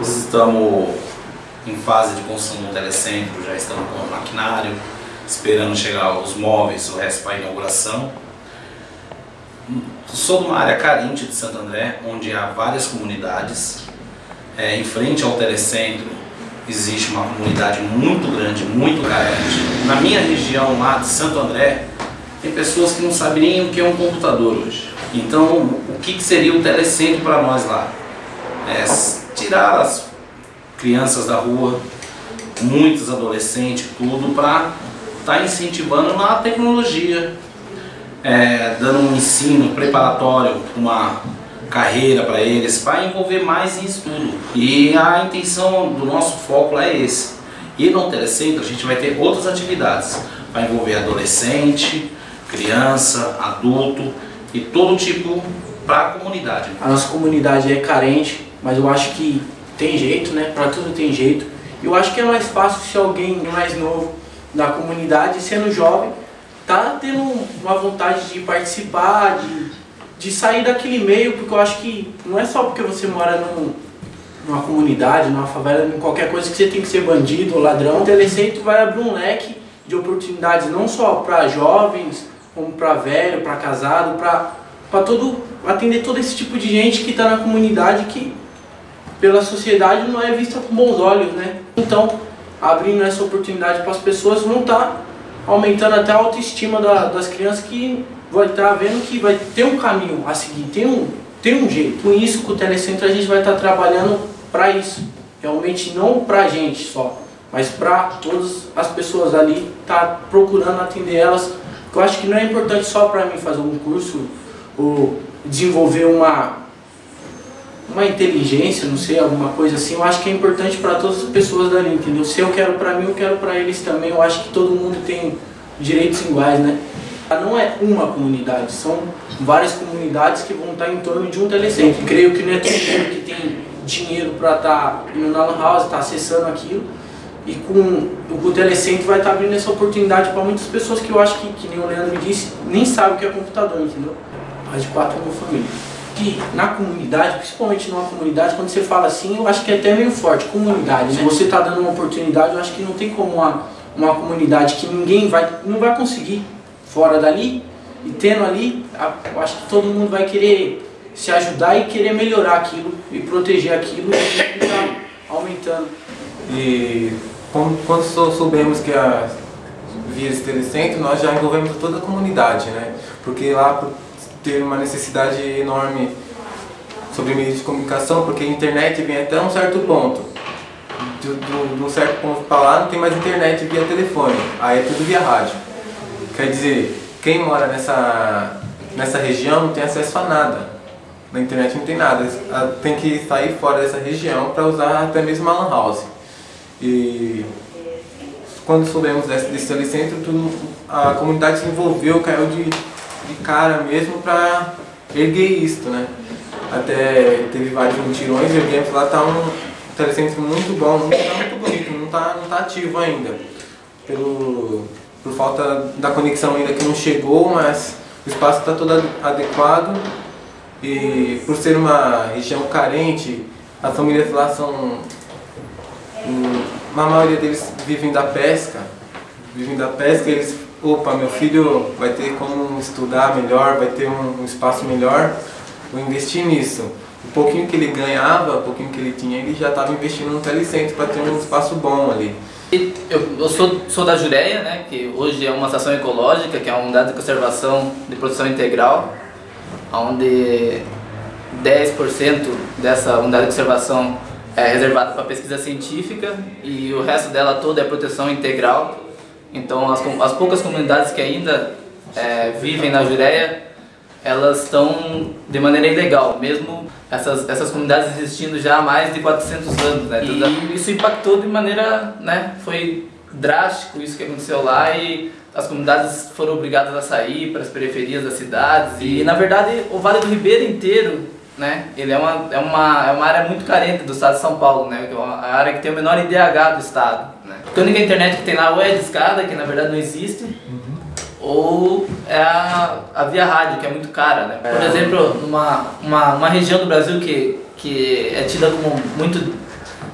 Estamos em fase de construção do telecentro, já estamos com o maquinário, esperando chegar os móveis, o resto para a inauguração. Sou de uma área carente de Santo André, onde há várias comunidades. É, em frente ao telecentro existe uma comunidade muito grande, muito carente. Na minha região lá de Santo André, tem pessoas que não sabem nem o que é um computador hoje. Então, o que seria o telecentro para nós lá? É tirar as crianças da rua, muitos adolescentes, tudo, para estar tá incentivando na tecnologia, é, dando um ensino preparatório, uma carreira para eles, para envolver mais em estudo. E a intenção do nosso foco lá é esse. E no telecentro a gente vai ter outras atividades, vai envolver adolescente, criança, adulto e todo tipo para a comunidade. A nossa comunidade é carente, mas eu acho que tem jeito, né? Para tudo tem jeito. Eu acho que é mais fácil se alguém mais novo da comunidade, sendo jovem, tá tendo uma vontade de participar, de, de sair daquele meio, porque eu acho que não é só porque você mora num, numa comunidade, numa favela, em qualquer coisa que você tem que ser bandido ou ladrão. O Telecentro vai abrir um leque de oportunidades não só para jovens, como para velho, para casado, para todo atender todo esse tipo de gente que está na comunidade que pela sociedade não é vista com bons olhos, né? Então, abrindo essa oportunidade para as pessoas, vão estar tá aumentando até a autoestima da, das crianças que vai estar tá vendo que vai ter um caminho a seguir, tem um, tem um jeito. Com isso, com o Telecentro, a gente vai estar tá trabalhando para isso. Realmente não para a gente só, mas para todas as pessoas ali, tá procurando atender elas. Eu acho que não é importante só para mim fazer um curso ou desenvolver uma uma inteligência, não sei, alguma coisa assim, eu acho que é importante para todas as pessoas dali, entendeu? Se eu quero para mim, eu quero para eles também. Eu acho que todo mundo tem direitos iguais, né? Não é uma comunidade, são várias comunidades que vão estar em torno de um telecentro. Creio que não é todo mundo que tem dinheiro para estar tá indo na house, estar tá acessando aquilo. E com o telecentro vai estar tá abrindo essa oportunidade para muitas pessoas que eu acho que, que nem o Leandro disse, nem sabem o que é computador, entendeu? Mais de 4 mil famílias que na comunidade, principalmente numa comunidade, quando você fala assim, eu acho que é até meio forte, comunidade. Né? Você está dando uma oportunidade, eu acho que não tem como uma, uma comunidade que ninguém vai, não vai conseguir fora dali, e tendo ali, eu acho que todo mundo vai querer se ajudar e querer melhorar aquilo e proteger aquilo e tá aumentando. E quando soubemos que a via telecentro, nós já envolvemos toda a comunidade, né? Porque lá ter uma necessidade enorme sobre meios de comunicação, porque a internet vem até um certo ponto. De, um certo ponto para lá não tem mais internet via telefone, aí é tudo via rádio. Quer dizer, quem mora nessa, nessa região não tem acesso a nada. Na internet não tem nada, tem que sair fora dessa região para usar até mesmo a lan house. E quando soubemos desse, desse telecentro, tudo, a comunidade se envolveu, caiu de de cara mesmo para erguer isto, né? Até teve vários mutirões, erguemos lá, tá um telecentro muito bom, muito, tá muito bonito, não tá, não tá ativo ainda. Pelo, por falta da conexão ainda que não chegou, mas o espaço está todo adequado e por ser uma região carente, as famílias lá são. Uma maioria deles vivem da pesca, vivem da pesca, eles opa, meu filho vai ter como estudar melhor, vai ter um, um espaço melhor, vou investir nisso. O pouquinho que ele ganhava, o pouquinho que ele tinha, ele já estava investindo no telecentro para ter um espaço bom ali. Eu, eu sou, sou da Jureia, né, que hoje é uma estação ecológica, que é uma unidade de conservação de produção integral, onde 10% dessa unidade de conservação é reservada para pesquisa científica e o resto dela toda é proteção integral então, as, as poucas comunidades que ainda é, vivem na Jureia, elas estão de maneira ilegal, mesmo essas, essas comunidades existindo já há mais de 400 anos. Né? E isso impactou de maneira, né, foi drástico isso que aconteceu lá e as comunidades foram obrigadas a sair para as periferias das cidades. E, na verdade, o Vale do Ribeiro inteiro, né, ele é uma, é uma, é uma área muito carente do estado de São Paulo, né, é a área que tem o menor IDH do estado. Porque a única internet que tem lá ou é a discada, que na verdade não existe, uhum. ou é a, a via rádio, que é muito cara, né? Por é. exemplo, numa uma, uma região do Brasil que, que é tida como muito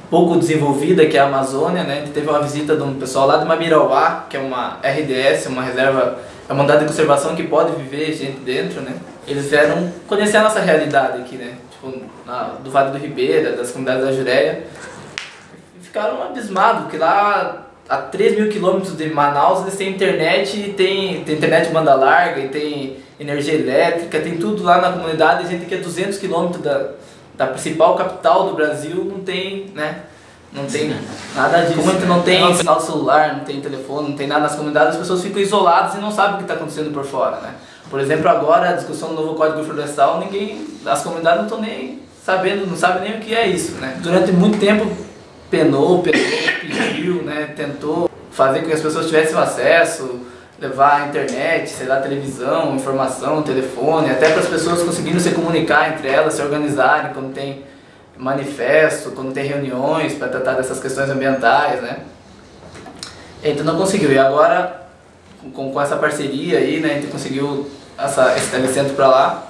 pouco desenvolvida, que é a Amazônia, né? A gente teve uma visita de um pessoal lá de Mabirauá, que é uma RDS, uma reserva, é uma unidade de conservação que pode viver gente dentro, né? Eles vieram conhecer a nossa realidade aqui, né? Tipo, na, do Vale do Ribeira, das comunidades da Jureia. Ficaram abismados, porque lá a 3 mil quilômetros de Manaus eles têm internet e tem, tem internet banda larga e tem energia elétrica, tem tudo lá na comunidade, a gente que é 200 quilômetros da, da principal capital do Brasil não tem, né? Não tem nada disso. Como gente não tem sinal celular, não tem telefone, não tem nada nas comunidades, as pessoas ficam isoladas e não sabem o que está acontecendo por fora, né? Por exemplo, agora a discussão do novo Código Florestal, ninguém, as comunidades não estão nem sabendo, não sabem nem o que é isso, né? Durante muito tempo penou, pediu, né? Tentou fazer com que as pessoas tivessem acesso, levar a internet, sei lá, televisão, informação, telefone, até para as pessoas conseguirem se comunicar entre elas, se organizarem quando tem manifesto, quando tem reuniões para tratar dessas questões ambientais, né? Então não conseguiu. E agora, com, com essa parceria aí, né, a gente conseguiu essa, esse telecentro para lá.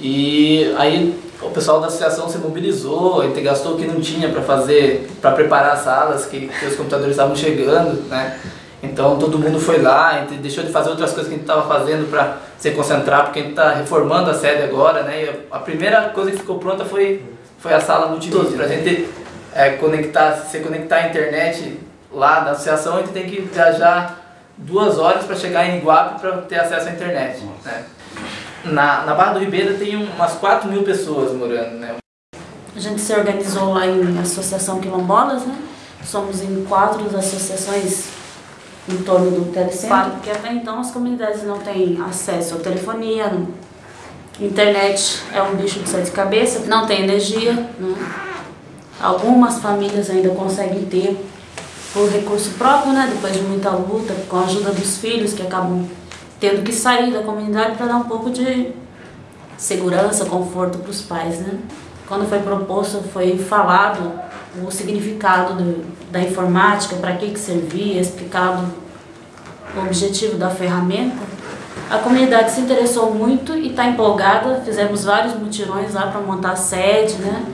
E aí o pessoal da associação se mobilizou, a gente gastou o que não tinha para fazer, para preparar as salas, que, que os computadores estavam chegando, né? Então todo mundo foi lá, a gente deixou de fazer outras coisas que a gente estava fazendo para se concentrar, porque a gente está reformando a sede agora, né? E a primeira coisa que ficou pronta foi, foi a sala multimídia, para a gente é, conectar, se conectar à internet lá da associação, a gente tem que viajar duas horas para chegar em Iguape para ter acesso à internet, né? Na, na Barra do Ribeiro tem umas 4 mil pessoas morando, né? A gente se organizou lá em Associação Quilombolas, né? Somos em quatro associações em torno do telecentro, claro. porque até então as comunidades não têm acesso à telefonia, não. internet é um bicho de sete cabeças, não tem energia, né? Algumas famílias ainda conseguem ter por recurso próprio, né? Depois de muita luta, com a ajuda dos filhos que acabam tendo que sair da comunidade para dar um pouco de segurança, conforto para os pais, né? Quando foi proposto, foi falado o significado do, da informática, para que, que servia, explicado o objetivo da ferramenta. A comunidade se interessou muito e está empolgada, fizemos vários mutirões lá para montar a sede, né?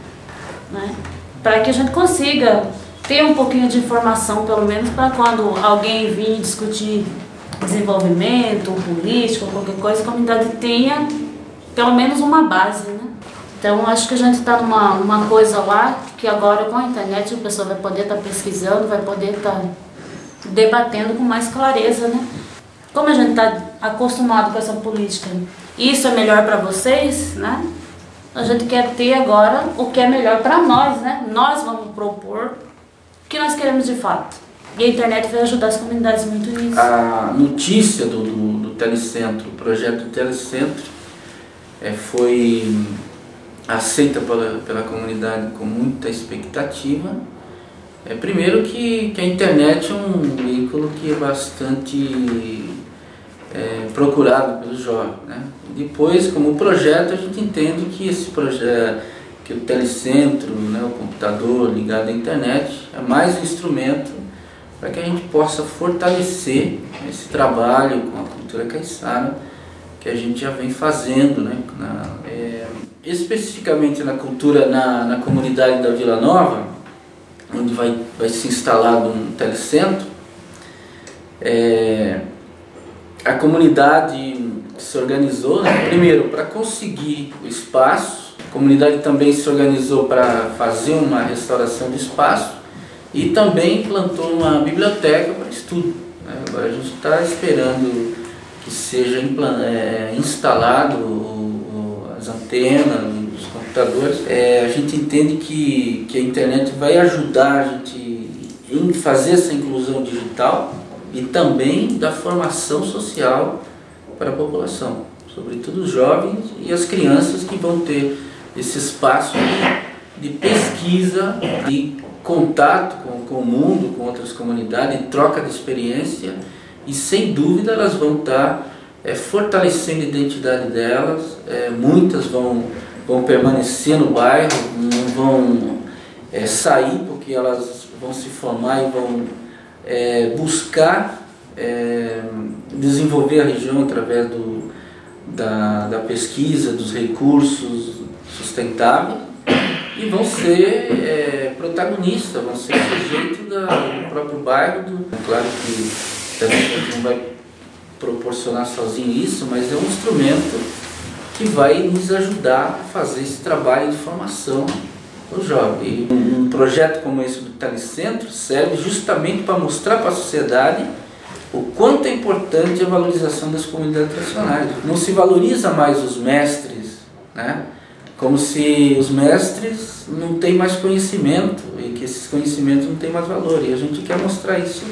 né? Para que a gente consiga ter um pouquinho de informação, pelo menos para quando alguém vir discutir desenvolvimento, político, qualquer coisa, a comunidade tenha pelo menos uma base, né? Então, acho que a gente está numa uma coisa lá que agora com a internet a pessoa vai poder estar tá pesquisando, vai poder estar tá debatendo com mais clareza, né? Como a gente está acostumado com essa política, isso é melhor para vocês, né? A gente quer ter agora o que é melhor para nós, né? Nós vamos propor o que nós queremos de fato. E a internet vai ajudar as comunidades muito nisso. A notícia do, do, do Telecentro, o projeto do Telecentro, é, foi aceita pela, pela comunidade com muita expectativa. É, primeiro que, que a internet é um veículo que é bastante é, procurado pelos jovens. Né? Depois, como projeto, a gente entende que esse projeto, que o telecentro, né, o computador ligado à internet, é mais um instrumento para que a gente possa fortalecer esse trabalho com a cultura caiçara que a gente já vem fazendo, né? Na, é, especificamente na cultura, na, na comunidade da Vila Nova, onde vai, vai se instalar um telecentro, é, a comunidade se organizou, né? primeiro, para conseguir o espaço, a comunidade também se organizou para fazer uma restauração do espaço, e também implantou uma biblioteca para estudo. Né? Agora a gente está esperando que seja é, instalado o, o, as antenas, os computadores. É, a gente entende que, que a internet vai ajudar a gente em fazer essa inclusão digital e também da formação social para a população, sobretudo os jovens e as crianças que vão ter esse espaço de, pesquisa, de contato com, com o mundo, com outras comunidades, troca de experiência e sem dúvida elas vão estar é, fortalecendo a identidade delas, é, muitas vão, vão permanecer no bairro, não vão é, sair porque elas vão se formar e vão buscar desenvolver a região através do, da, da pesquisa, dos recursos sustentáveis e vão ser é, protagonistas, vão ser sujeito da, do próprio bairro. Do, claro que também não vai proporcionar sozinho isso, mas é um instrumento que vai nos ajudar a fazer esse trabalho de formação do jovem. E um, projeto como esse do Telecentro serve justamente para mostrar para a sociedade o quanto é importante a valorização das comunidades tradicionais. Não se valoriza mais os mestres, né? Como se os mestres não têm mais conhecimento e que esses conhecimentos não têm mais valor. E a gente quer mostrar isso,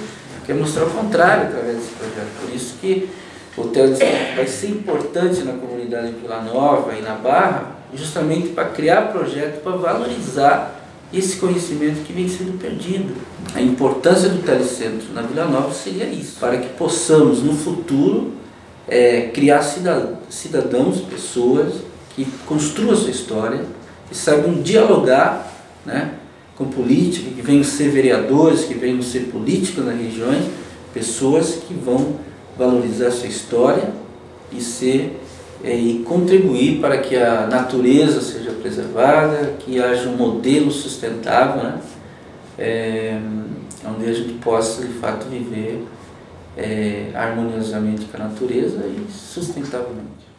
quer mostrar o contrário através desse projeto. Por isso que o Telecentro vai ser importante na comunidade de Vila Nova e na Barra, justamente para criar projetos para valorizar esse conhecimento que vem sendo perdido. A importância do telecentro na Vila Nova seria isso, para que possamos no futuro é, criar cidadãos, pessoas que construam a sua história, que saibam dialogar né, com política, que venham ser vereadores, que venham ser políticos nas regiões, pessoas que vão valorizar sua história e ser é, e contribuir para que a natureza seja preservada, que haja um modelo sustentável, né? É, onde a gente possa de fato viver é, harmoniosamente com a natureza e sustentavelmente.